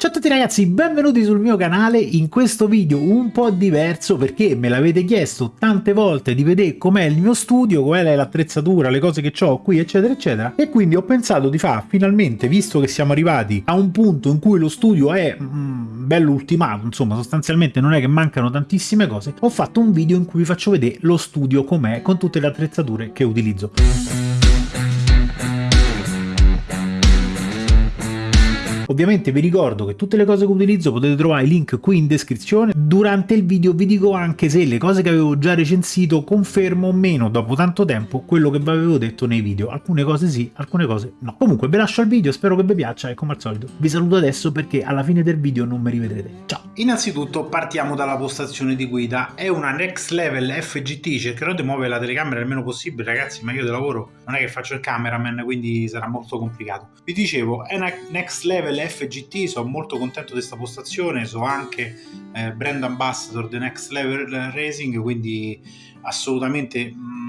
Ciao a tutti ragazzi, benvenuti sul mio canale in questo video un po' diverso perché me l'avete chiesto tante volte di vedere com'è il mio studio, qual è l'attrezzatura, le cose che ho qui eccetera eccetera e quindi ho pensato di fare finalmente, visto che siamo arrivati a un punto in cui lo studio è mm, bello ultimato, insomma sostanzialmente non è che mancano tantissime cose, ho fatto un video in cui vi faccio vedere lo studio com'è con tutte le attrezzature che utilizzo. Ovviamente vi ricordo che tutte le cose che utilizzo potete trovare i link qui in descrizione. Durante il video vi dico anche se le cose che avevo già recensito confermo o meno dopo tanto tempo quello che vi avevo detto nei video. Alcune cose sì, alcune cose no. Comunque vi lascio il video, spero che vi piaccia e come al solito vi saluto adesso perché alla fine del video non mi rivedrete. Ciao! Innanzitutto partiamo dalla postazione di guida. È una Next Level FGT, cercherò di muovere la telecamera il meno possibile ragazzi ma io di lavoro non è che faccio il cameraman quindi sarà molto complicato. Vi dicevo è una Next Level FGT, sono molto contento di questa postazione, so anche eh, brand ambassador The Next Level Racing, quindi assolutamente mh, mm,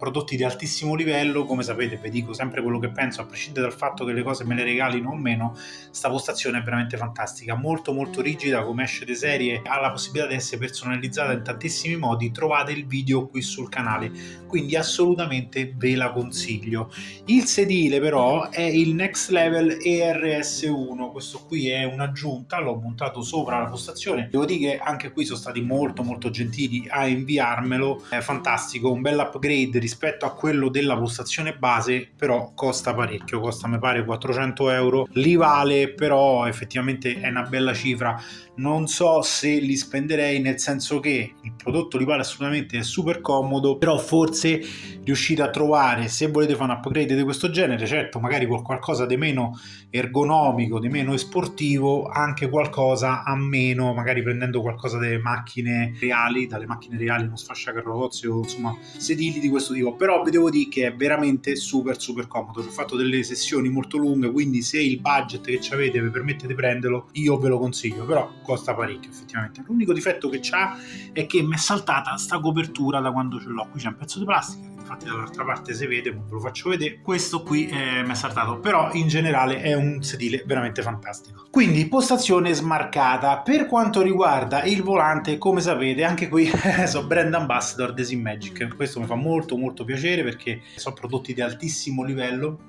prodotti di altissimo livello, come sapete vi dico sempre quello che penso, a prescindere dal fatto che le cose me le regalino o meno, sta postazione è veramente fantastica, molto molto rigida, come esce di serie, ha la possibilità di essere personalizzata in tantissimi modi, trovate il video qui sul canale, quindi assolutamente ve la consiglio. Il sedile però è il Next Level ERS1, questo qui è un'aggiunta, l'ho montato sopra la postazione, devo dire che anche qui sono stati molto molto gentili a inviarmelo, è fantastico, un bel upgrade rispetto a quello della postazione base, però costa parecchio, costa mi pare 400 euro, li vale, però effettivamente è una bella cifra, non so se li spenderei nel senso che il prodotto li vale assolutamente, è super comodo, però forse riuscite a trovare, se volete fare un upgrade di questo genere, certo magari con qualcosa di meno ergonomico, di meno esportivo, anche qualcosa a meno, magari prendendo qualcosa dalle macchine reali, dalle macchine reali, uno sfasciacarrozze o insomma sedili di questo tipo, però vi devo dire che è veramente super super comodo, ho fatto delle sessioni molto lunghe, quindi se il budget che avete vi permette di prenderlo, io ve lo consiglio, però costa parecchio effettivamente. L'unico difetto che c'ha è che mi è saltata sta copertura da quando ce l'ho, qui c'è un pezzo di plastica infatti dall'altra parte si vede, ve lo faccio vedere, questo qui eh, mi è saltato, però in generale è un sedile veramente fantastico. Quindi postazione smarcata, per quanto riguarda il volante, come sapete, anche qui sono brand ambassador di Magic, questo mi fa molto molto piacere perché sono prodotti di altissimo livello,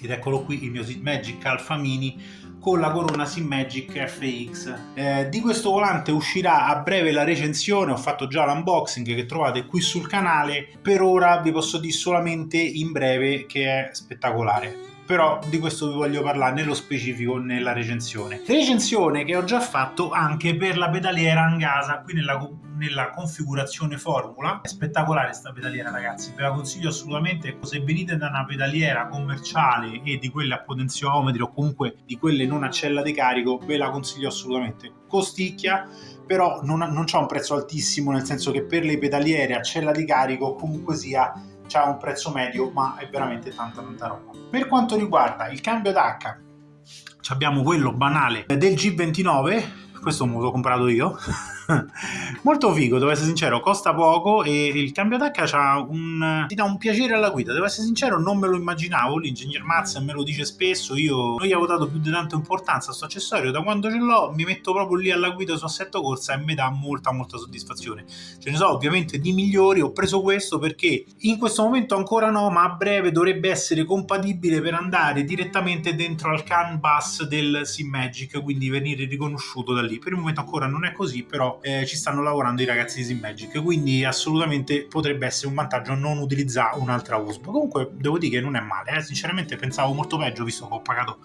ed eccolo qui il mio Magic Alpha Mini con la corona Simmagic FX. Eh, di questo volante uscirà a breve la recensione, ho fatto già l'unboxing che trovate qui sul canale, per ora vi posso dire solamente in breve che è spettacolare però di questo vi voglio parlare nello specifico nella recensione. Recensione che ho già fatto anche per la pedaliera Angasa, qui nella nella configurazione formula. È spettacolare sta pedaliera ragazzi. Ve la consiglio assolutamente. Se venite da una pedaliera commerciale e di quelle a potenziometri o comunque di quelle non a cella di carico ve la consiglio assolutamente. Costicchia però non, non c'ha un prezzo altissimo nel senso che per le pedaliere a cella di carico comunque sia c'ha un prezzo medio ma è veramente tanta tanta roba. Per quanto riguarda il cambio d'H abbiamo quello banale del G29 questo me l'ho comprato io molto figo, devo essere sincero, costa poco e il cambio d'acca un... ti dà un piacere alla guida, devo essere sincero, non me lo immaginavo, l'ingegner Mazza me lo dice spesso, io non gli avevo dato più di tanta importanza a questo accessorio, da quando ce l'ho mi metto proprio lì alla guida su assetto corsa e mi dà molta molta soddisfazione. Ce ne so ovviamente di migliori, ho preso questo perché in questo momento ancora no, ma a breve dovrebbe essere compatibile per andare direttamente dentro al CAN bus del SimMagic, quindi venire riconosciuto da lì. Per il momento ancora non è così, però eh, ci stanno lavorando i ragazzi di Simmagic, quindi assolutamente potrebbe essere un vantaggio non utilizzare un'altra USB. Comunque devo dire che non è male, eh? sinceramente pensavo molto peggio visto che ho pagato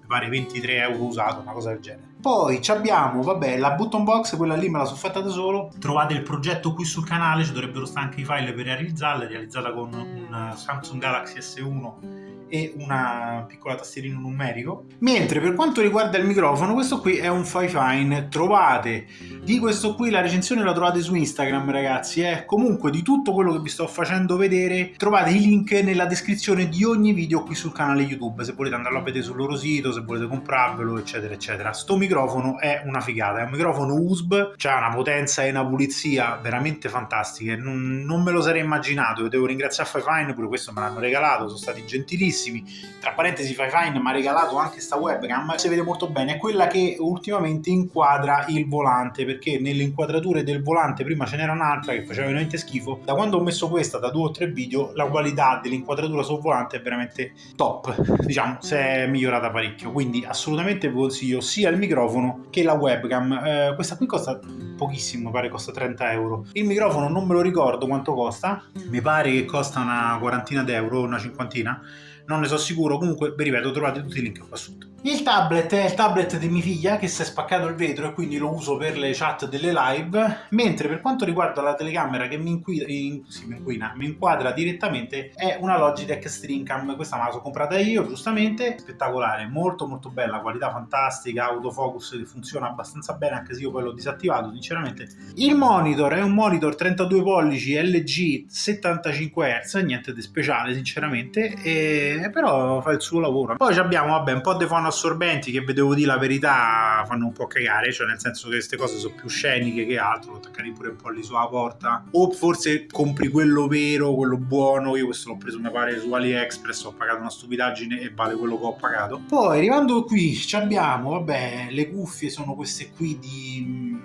mi pare 23 euro usato, una cosa del genere. Poi abbiamo, vabbè, la button box, quella lì me la sono fatta da solo. Trovate il progetto qui sul canale, ci dovrebbero stare anche i file per realizzarla, realizzata con un Samsung Galaxy S1 e una piccola tastierina numerico. Mentre per quanto riguarda il microfono, questo qui è un Fifine. Trovate di questo qui la recensione la trovate su Instagram, ragazzi. Eh. Comunque di tutto quello che vi sto facendo vedere trovate i link nella descrizione di ogni video qui sul canale YouTube. Se volete andarlo a vedere sul loro sito, se volete comprarvelo, eccetera, eccetera. Sto microfono è una figata, è un microfono USB, ha una potenza e una pulizia veramente fantastiche. Non, non me lo sarei immaginato. Devo ringraziare Fifine, pure questo me l'hanno regalato, sono stati gentilissimi bellissimi. Tra parentesi, Fine mi ha regalato anche sta webcam, si vede molto bene, è quella che ultimamente inquadra il volante, perché nelle inquadrature del volante prima ce n'era un'altra che faceva veramente schifo. Da quando ho messo questa, da due o tre video, la qualità dell'inquadratura sul volante è veramente top, diciamo, si è migliorata parecchio, quindi assolutamente vi consiglio sia il microfono che la webcam. Eh, questa qui costa pochissimo, pare costa 30 euro. Il microfono non me lo ricordo quanto costa, mi pare che costa una quarantina d'euro, una cinquantina, non ne so sicuro, comunque vi ripeto trovate tutti i link qua sotto. Il tablet è il tablet di mia figlia che si è spaccato il vetro e quindi lo uso per le chat delle live, mentre per quanto riguarda la telecamera che mi, inquina, in, sì, mi, inquina, mi inquadra direttamente è una Logitech Streamcam, questa me la sono comprata io giustamente, spettacolare, molto molto bella, qualità fantastica, autofocus che funziona abbastanza bene anche se io poi l'ho disattivato sinceramente. Il monitor è un monitor 32 pollici LG 75 Hz, niente di speciale sinceramente, e, però fa il suo lavoro. Poi abbiamo vabbè un po' di fono assorbenti che vedevo di la verità fanno un po' cagare, cioè nel senso che queste cose sono più sceniche che altro, attaccati pure un po' lì sulla porta, o forse compri quello vero, quello buono, io questo l'ho preso mi pare su AliExpress, ho pagato una stupidaggine e vale quello che ho pagato. Poi arrivando qui abbiamo, vabbè, le cuffie sono queste qui di...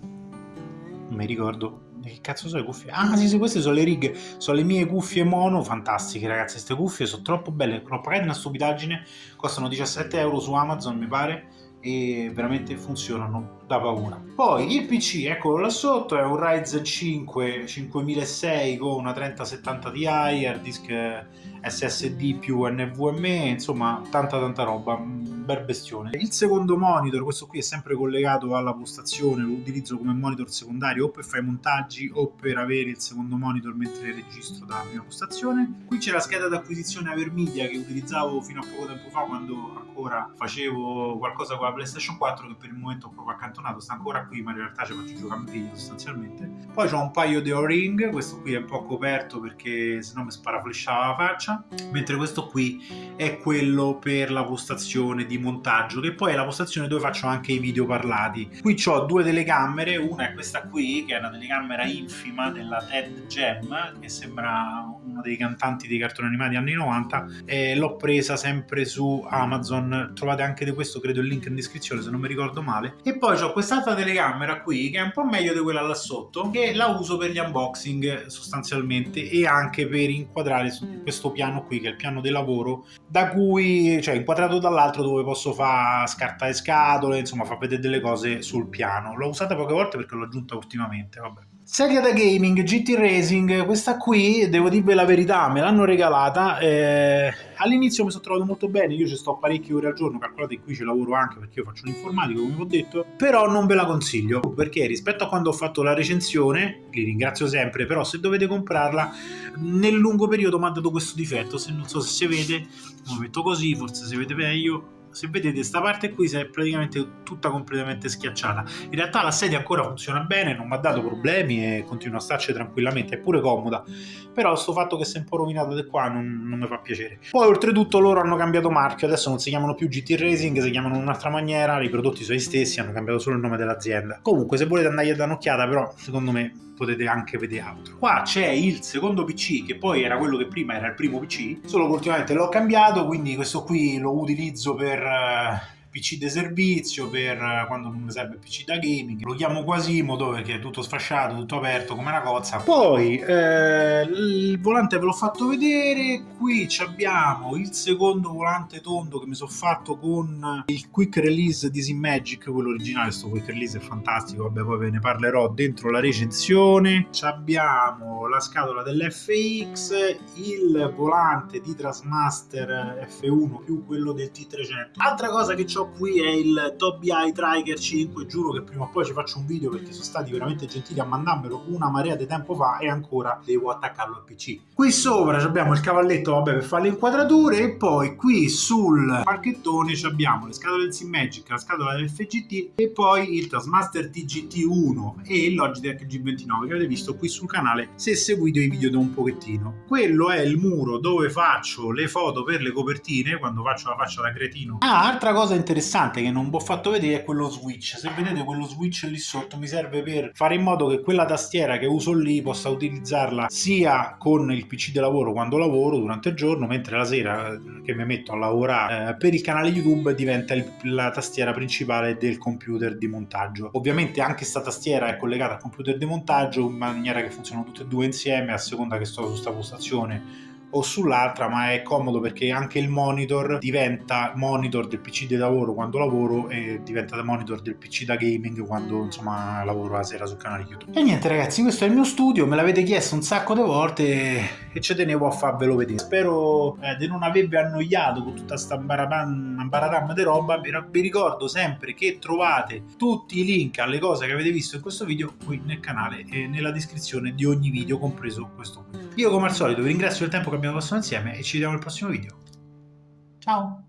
non mi ricordo, che cazzo sono le cuffie? Ah sì sì, queste sono le righe, sono le mie cuffie mono, fantastiche ragazzi, queste cuffie sono troppo belle, l'ho pagate una stupidaggine, costano 17 euro su Amazon mi pare, e veramente funzionano da paura. Poi il PC, eccolo là sotto, è un Ryzen 5 5006 con una 3070 Ti, hard disk SSD più NVMe, insomma tanta tanta roba, un bel bestione. Il secondo monitor, questo qui è sempre collegato alla postazione, lo utilizzo come monitor secondario o per fare montaggi o per avere il secondo monitor mentre registro dalla mia postazione. Qui c'è la scheda d'acquisizione Avermedia che utilizzavo fino a poco tempo fa quando ancora facevo qualcosa con la PlayStation 4 che per il momento ho proprio accantonato, sta ancora qui ma in realtà ci faccio giocare a figlio sostanzialmente. Poi ho un paio di O-ring, questo qui è un po' coperto perché sennò mi sparaflesciava la faccia mentre questo qui è quello per la postazione di montaggio, che poi è la postazione dove faccio anche i video parlati. Qui ho due telecamere, una è questa qui, che è una telecamera infima della Ted Gem, che sembra uno dei cantanti dei cartoni animati anni 90, e l'ho presa sempre su Amazon, trovate anche di questo credo il link in descrizione se non mi ricordo male. E poi ho quest'altra telecamera qui, che è un po' meglio di quella là sotto, che la uso per gli unboxing sostanzialmente e anche per inquadrare questo piano qui che è il piano di lavoro da cui cioè inquadrato dall'altro dove posso fare scartare scatole insomma far vedere delle cose sul piano. L'ho usata poche volte perché l'ho aggiunta ultimamente vabbè Sedia da gaming GT Racing, questa qui devo dirvi la verità, me l'hanno regalata, eh, all'inizio mi sono trovato molto bene, io ci sto parecchie ore al giorno, calcolate qui ci lavoro anche perché io faccio l'informatico come vi ho detto, però non ve la consiglio perché rispetto a quando ho fatto la recensione, li ringrazio sempre, però se dovete comprarla nel lungo periodo mi ha dato questo difetto, se non so se si vede, lo metto così, forse si vede meglio, se vedete questa parte qui si è praticamente tutta completamente schiacciata. In realtà la sedia ancora funziona bene non mi ha dato problemi e continua a starci tranquillamente è pure comoda. Però sto fatto che si è un po' rovinata di qua non, non mi fa piacere. Poi oltretutto loro hanno cambiato marchio adesso non si chiamano più GT Racing si chiamano in un'altra maniera i prodotti sono gli stessi hanno cambiato solo il nome dell'azienda. Comunque se volete andare a dare un'occhiata però secondo me potete anche vedere altro. Qua c'è il secondo PC che poi era quello che prima era il primo PC, solo che ultimamente l'ho cambiato, quindi questo qui lo utilizzo per eh, PC di servizio per quando non mi serve PC da gaming. Lo chiamo Quasimodo perché è tutto sfasciato tutto aperto come una cozza. Poi eh, il volante ve l'ho fatto vedere. Qui abbiamo il secondo volante tondo che mi sono fatto con il quick release di Magic quello originale. Questo quick release è fantastico. Vabbè poi ve ne parlerò dentro la recensione. Abbiamo la scatola dell'FX il volante di Trasmaster F1 più quello del T300 altra cosa che ho qui è il Tobii Eye Triker 5 giuro che prima o poi ci faccio un video perché sono stati veramente gentili a mandarmelo una marea di tempo fa e ancora devo attaccarlo al PC qui sopra abbiamo il cavalletto vabbè per fare le inquadrature e poi qui sul parchettone abbiamo le scatole del Magic la scatola del FGT e poi il Taskmaster TGT1 e il Logitech G29 che avete visto qui sul canale se seguite i video da un pochettino. Quello è il muro dove faccio le foto per le copertine quando faccio la faccia da cretino. Ah altra cosa interessante interessante che non vi ho fatto vedere è quello switch. Se vedete quello switch lì sotto mi serve per fare in modo che quella tastiera che uso lì possa utilizzarla sia con il PC di lavoro quando lavoro durante il giorno, mentre la sera eh, che mi metto a lavorare eh, per il canale YouTube diventa il, la tastiera principale del computer di montaggio. Ovviamente anche questa tastiera è collegata al computer di montaggio in maniera che funzionano tutte e due insieme a seconda che sto su questa postazione o sull'altra, ma è comodo perché anche il monitor diventa monitor del PC di lavoro quando lavoro e diventa monitor del PC da gaming quando insomma lavoro la sera sul canale YouTube. E niente ragazzi, questo è il mio studio, me l'avete chiesto un sacco di volte e ci tenevo a farvelo vedere. Spero eh, di non avervi annoiato con tutta sta baradam di roba, vi ricordo sempre che trovate tutti i link alle cose che avete visto in questo video qui nel canale e nella descrizione di ogni video, compreso questo qui. Io come al solito vi ringrazio del tempo che abbiamo passato insieme e ci vediamo nel prossimo video. Ciao!